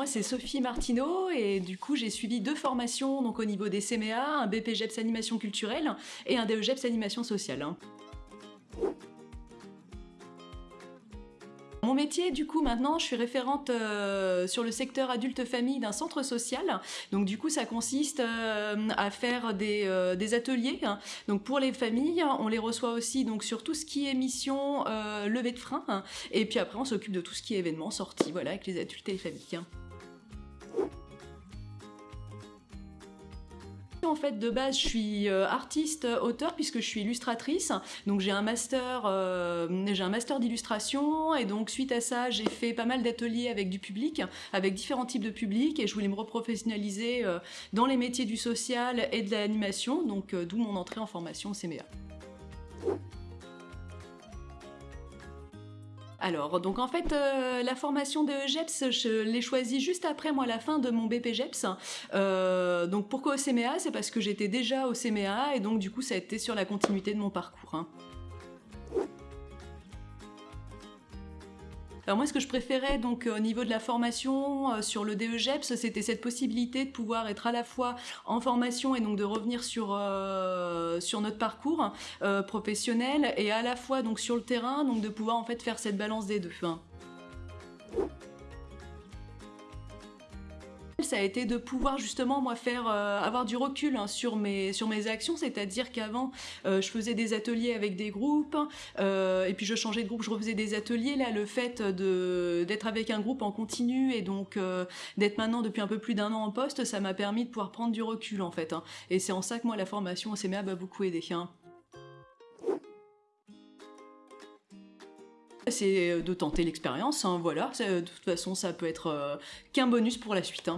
Moi, c'est Sophie Martineau et du coup, j'ai suivi deux formations donc au niveau des CMA, un BPGEPS animation culturelle et un DEGEPS animation sociale. Mon métier, du coup, maintenant, je suis référente euh, sur le secteur adulte-famille d'un centre social. Donc, du coup, ça consiste euh, à faire des, euh, ateliers. hein. Donc, pour les familles, on les reçoit aussi donc sur tout ce qui est mission levée de frein. hein. Et puis après, on s'occupe de tout ce qui est événements, sorties, voilà, avec les adultes et les familles. hein. En fait, de base, je suis euh, artiste, euh, auteur, puisque je suis illustratrice. Donc, j'ai un master, euh, j'ai un master d'illustration, et donc suite à ça, j'ai fait pas mal d'ateliers avec du public, avec différents types de public, et je voulais me reprofessionnaliser dans les métiers du social et de l'animation, donc d'où mon entrée en formation au CMA. Alors, donc en fait, euh, la formation de GEPS, je l'ai choisie juste après moi la fin de mon BPGEPS. Euh, donc pourquoi au CMA C'est parce que j'étais déjà au CMA et donc du coup ça a été sur la continuité de mon parcours. hein. Alors moi, ce que je préférais donc euh, au niveau de la formation euh, sur le DEGEPS, c'était cette possibilité de pouvoir être à la fois en formation et donc de revenir sur sur notre parcours euh, professionnel et à la fois donc sur le terrain, donc de pouvoir en fait faire cette balance des deux. hein. Ça a été de pouvoir justement moi faire euh, avoir du recul hein, sur mes sur mes actions c'est-à-dire qu'avant euh, je faisais des ateliers avec des groupes euh, et puis je changeais de groupe je refaisais des ateliers là le fait d'être avec un groupe en continu et donc d'être maintenant depuis un peu plus d'un an en poste ça m'a permis de pouvoir prendre du recul en fait hein. et c'est en ça que moi la formation au CMA m'a beaucoup aidé hein. C'est de tenter l'expérience, voilà. De toute façon, ça peut être qu'un bonus pour la suite.